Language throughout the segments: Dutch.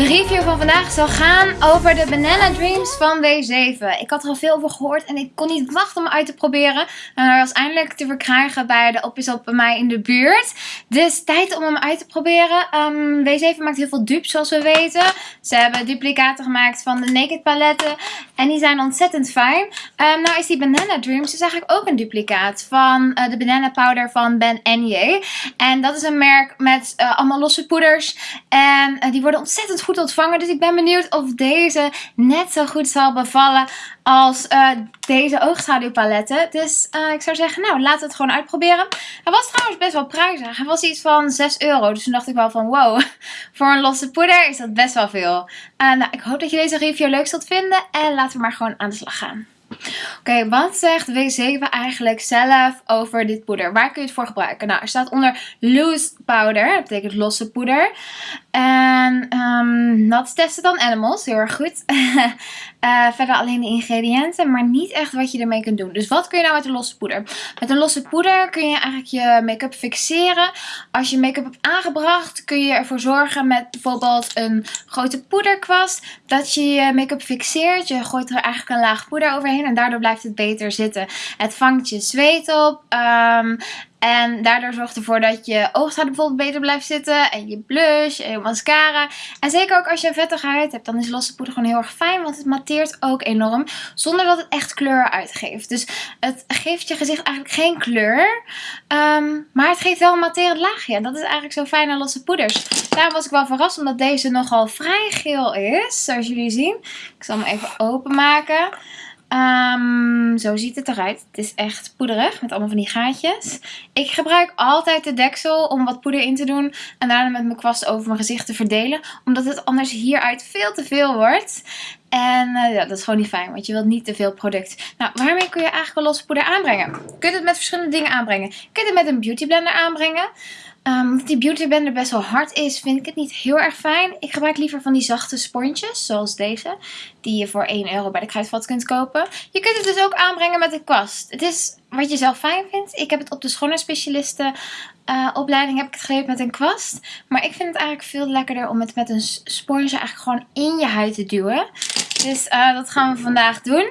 De review van vandaag zal gaan over de Banana Dreams van W7. Ik had er al veel over gehoord en ik kon niet wachten om uit te proberen. En hij was eindelijk te verkrijgen bij de op bij mij in de buurt. Dus tijd om hem uit te proberen. Um, W7 maakt heel veel dupes zoals we weten. Ze hebben duplicaten gemaakt van de Naked paletten. En die zijn ontzettend fijn. Um, nou is die Banana Dreams dus eigenlijk ook een duplicaat van uh, de Banana Powder van Ben Nye. En dat is een merk met uh, allemaal losse poeders. En uh, die worden ontzettend goed ontvangen. Dus ik ben benieuwd of deze net zo goed zal bevallen als uh, deze oogschaduwpaletten. Dus uh, ik zou zeggen, nou laten we het gewoon uitproberen. Hij was trouwens best wel prijzig. Hij was iets van 6 euro. Dus toen dacht ik wel van wow, voor een losse poeder is dat best wel veel. Uh, nou, ik hoop dat je deze review leuk zult vinden. En laten we maar gewoon aan de slag gaan. Oké, wat zegt W7 eigenlijk zelf over dit poeder? Waar kun je het voor gebruiken? Nou, er staat onder loose powder, dat betekent losse poeder. En um, dat testen dan animals, heel erg goed. uh, verder alleen de ingrediënten, maar niet echt wat je ermee kunt doen. Dus wat kun je nou met een losse poeder? Met een losse poeder kun je eigenlijk je make-up fixeren. Als je make-up hebt aangebracht, kun je ervoor zorgen met bijvoorbeeld een grote poederkwast dat je je make-up fixeert. Je gooit er eigenlijk een laag poeder overheen en daardoor blijft het beter zitten. Het vangt je zweet op. Um, en daardoor zorgt ervoor dat je oogschaduw bijvoorbeeld beter blijft zitten. En je blush en je mascara. En zeker ook als je een vettige huid hebt, dan is losse poeder gewoon heel erg fijn. Want het matteert ook enorm. Zonder dat het echt kleur uitgeeft. Dus het geeft je gezicht eigenlijk geen kleur. Um, maar het geeft wel een matterend laagje. En dat is eigenlijk zo fijn aan losse poeders. Daarom was ik wel verrast omdat deze nogal vrij geel is. Zoals jullie zien. Ik zal hem even openmaken. Um, zo ziet het eruit. Het is echt poederig met allemaal van die gaatjes. Ik gebruik altijd de deksel om wat poeder in te doen. En daarna met mijn kwast over mijn gezicht te verdelen. Omdat het anders hieruit veel te veel wordt. En uh, ja, dat is gewoon niet fijn, want je wilt niet te veel product. Nou, waarmee kun je eigenlijk wel losse poeder aanbrengen? Je kunt het met verschillende dingen aanbrengen. Je kunt het met een beauty blender aanbrengen. Omdat die beauty blender best wel hard is, vind ik het niet heel erg fijn. Ik gebruik liever van die zachte sponsjes, zoals deze. Die je voor 1 euro bij de kruidvat kunt kopen. Je kunt het dus ook aanbrengen met een kwast. Het is wat je zelf fijn vindt. Ik heb het op de schoonheidsspecialisten uh, opleiding heb ik het geleerd met een kwast. Maar ik vind het eigenlijk veel lekkerder om het met een sponsje eigenlijk gewoon in je huid te duwen. Dus uh, dat gaan we vandaag doen.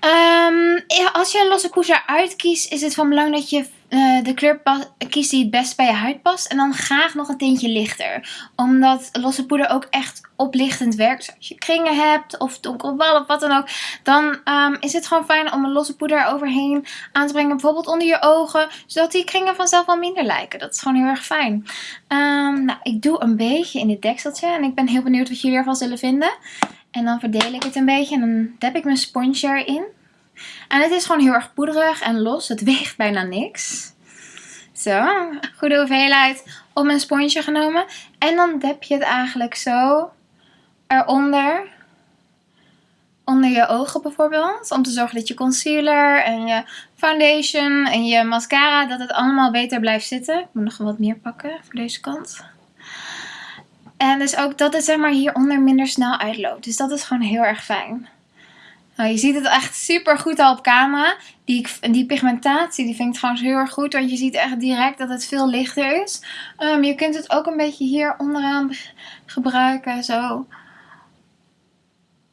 Um, als je een losse poeder uitkiest, is het van belang dat je uh, de kleur kiest die het best bij je huid past. En dan graag nog een tintje lichter. Omdat losse poeder ook echt oplichtend werkt. Als je kringen hebt of donkerbal of wat dan ook. Dan um, is het gewoon fijn om een losse poeder overheen aan te brengen. Bijvoorbeeld onder je ogen. Zodat die kringen vanzelf wel minder lijken. Dat is gewoon heel erg fijn. Um, nou, ik doe een beetje in dit dekseltje. En ik ben heel benieuwd wat jullie ervan zullen vinden. En dan verdeel ik het een beetje. En dan dep ik mijn sponsje erin. En het is gewoon heel erg poederig en los. Het weegt bijna niks. Zo, goede hoeveelheid op mijn sponsje genomen. En dan dep je het eigenlijk zo eronder. Onder je ogen bijvoorbeeld. Om te zorgen dat je concealer en je foundation en je mascara, dat het allemaal beter blijft zitten. Ik moet nog wat meer pakken voor deze kant. En dus ook dat het zeg maar hieronder minder snel uitloopt. Dus dat is gewoon heel erg fijn. Nou, je ziet het echt super goed al op camera. Die, die pigmentatie die vind ik trouwens heel erg goed. Want je ziet echt direct dat het veel lichter is. Um, je kunt het ook een beetje hier onderaan gebruiken. Zo.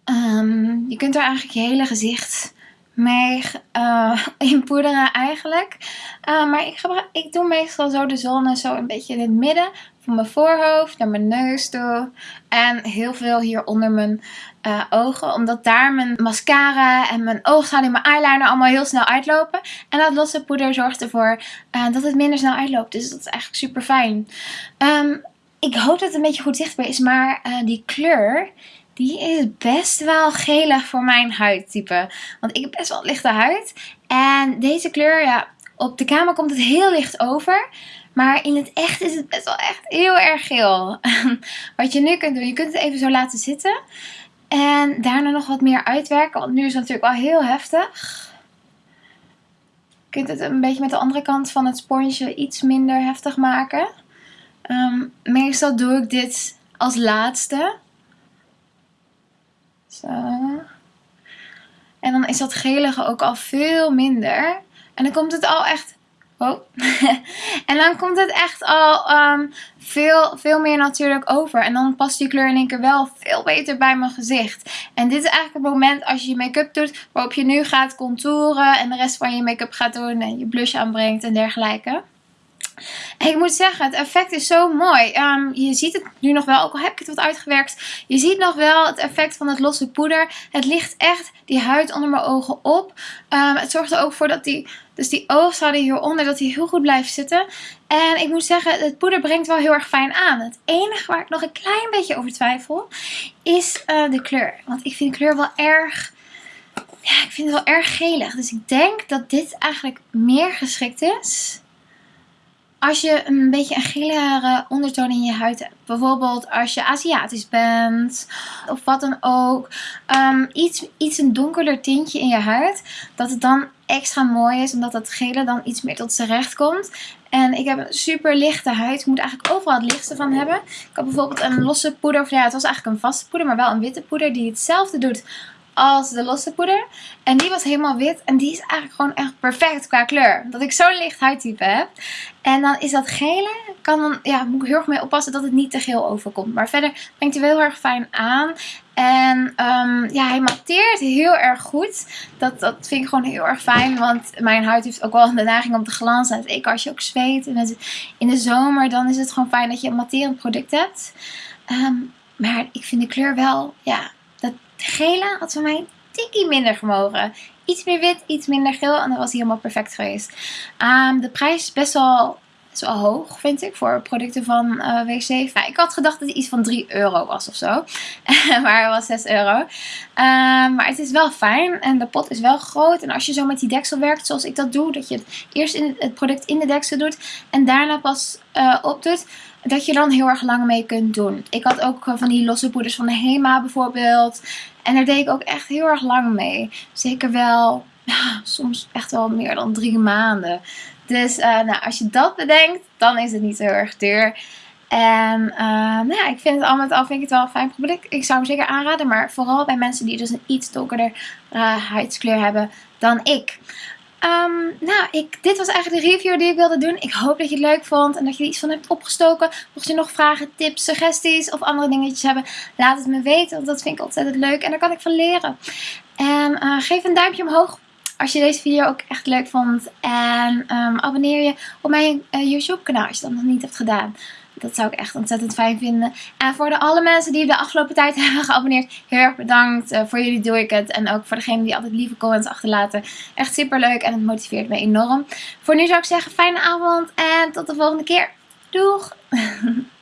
Um, je kunt er eigenlijk je hele gezicht mee uh, inpoederen eigenlijk. Uh, maar ik, gebruik, ik doe meestal zo de zon zo een beetje in het midden van mijn voorhoofd naar mijn neus toe. En heel veel hier onder mijn uh, ogen. Omdat daar mijn mascara en mijn oogschaduw en mijn eyeliner allemaal heel snel uitlopen. En dat losse poeder zorgt ervoor dat het minder snel uitloopt. Dus dat is eigenlijk super fijn. Um, ik hoop dat het een beetje goed zichtbaar is. Maar die kleur... Die is best wel gelig voor mijn huidtype. Want ik heb best wel lichte huid. En deze kleur, ja, op de camera komt het heel licht over. Maar in het echt is het best wel echt heel erg geel. wat je nu kunt doen, je kunt het even zo laten zitten. En daarna nog wat meer uitwerken, want nu is het natuurlijk wel heel heftig. Je kunt het een beetje met de andere kant van het sponsje iets minder heftig maken. Um, meestal doe ik dit als laatste. Zo. En dan is dat gelige ook al veel minder. En dan komt het al echt Oh. en dan komt het echt al um, veel, veel meer natuurlijk over. En dan past die kleur in één keer wel veel beter bij mijn gezicht. En dit is eigenlijk het moment als je je make-up doet. Waarop je nu gaat contouren. En de rest van je make-up gaat doen. En je blush aanbrengt en dergelijke. Ik moet zeggen, het effect is zo mooi. Um, je ziet het nu nog wel, ook al heb ik het wat uitgewerkt. Je ziet nog wel het effect van het losse poeder. Het ligt echt die huid onder mijn ogen op. Um, het zorgt er ook voor dat die, dus die hieronder, dat die heel goed blijft zitten. En ik moet zeggen, het poeder brengt wel heel erg fijn aan. Het enige waar ik nog een klein beetje over twijfel, is uh, de kleur. Want ik vind de kleur wel erg... Ja, ik vind het wel erg gelig. Dus ik denk dat dit eigenlijk meer geschikt is als je een beetje een gelige ondertoon in je huid hebt. Bijvoorbeeld als je Aziatisch bent of wat dan ook. Um, iets, iets een donkerder tintje in je huid. Dat het dan extra mooi is omdat dat gele dan iets meer tot zijn recht komt. En ik heb een super lichte huid. Ik moet eigenlijk overal het lichtste van hebben. Ik had bijvoorbeeld een losse poeder. Of ja, het was eigenlijk een vaste poeder, maar wel een witte poeder die hetzelfde doet als de losse poeder. En die was helemaal wit. En die is eigenlijk gewoon echt perfect qua kleur. Omdat ik zo'n licht huidtype heb. En dan is dat gele. Kan dan, ja, moet ik heel erg mee oppassen dat het niet te geel overkomt. Maar verder brengt hij wel heel erg fijn aan. En um, ja, hij matteert heel erg goed. Dat, dat vind ik gewoon heel erg fijn. Want mijn huid heeft ook wel de neiging om te glanzen. Zeker als je ook zweet. En in de zomer dan is het gewoon fijn dat je een matterend product hebt. Um, maar ik vind de kleur wel, ja, gele had voor mij een tikkie minder gemogen. Iets meer wit, iets minder geel en dan was hij helemaal perfect geweest. Um, de prijs is best wel, hoog, vind ik, voor producten van eh, WC. Ik had gedacht dat het iets van 3 euro was of zo. maar het was 6 euro. Um, maar het is wel fijn en de pot is wel groot. En als je zo met die deksel werkt, zoals ik dat doe, dat je het eerst in het, product in de deksel doet en daarna pas uh, opdoet dat je dan heel erg lang mee kunt doen. Ik had ook van die losse poeders van de Hema bijvoorbeeld. En daar deed ik ook echt heel erg lang mee. Zeker wel, soms echt wel meer dan drie maanden. Dus uh, nou, als je dat bedenkt, dan is het niet zo erg duur. En uh, nou ja, ik vind het al met al vind ik het wel een fijn product. Ik zou hem zeker aanraden, maar vooral bij mensen die dus een iets donkerder huidskleur hebben dan ik. Um, nou, ik, dit was eigenlijk de review die ik wilde doen. Ik hoop dat je het leuk vond en dat je er iets van hebt opgestoken. Mocht je nog vragen, tips, suggesties of andere dingetjes hebben, laat het me weten. Want dat vind ik ontzettend leuk en daar kan ik van leren. En uh, geef een duimpje omhoog als je deze video ook echt leuk vond. En um, abonneer je op mijn uh, YouTube kanaal als je dat nog niet hebt gedaan. Dat zou ik echt ontzettend fijn vinden. En voor de alle mensen die de afgelopen tijd hebben geabonneerd. Heel erg bedankt. Uh, voor jullie doe ik het. En ook voor degenen die altijd lieve comments achterlaten. Echt super leuk en het motiveert me enorm. Voor nu zou ik zeggen fijne avond en tot de volgende keer. Doeg!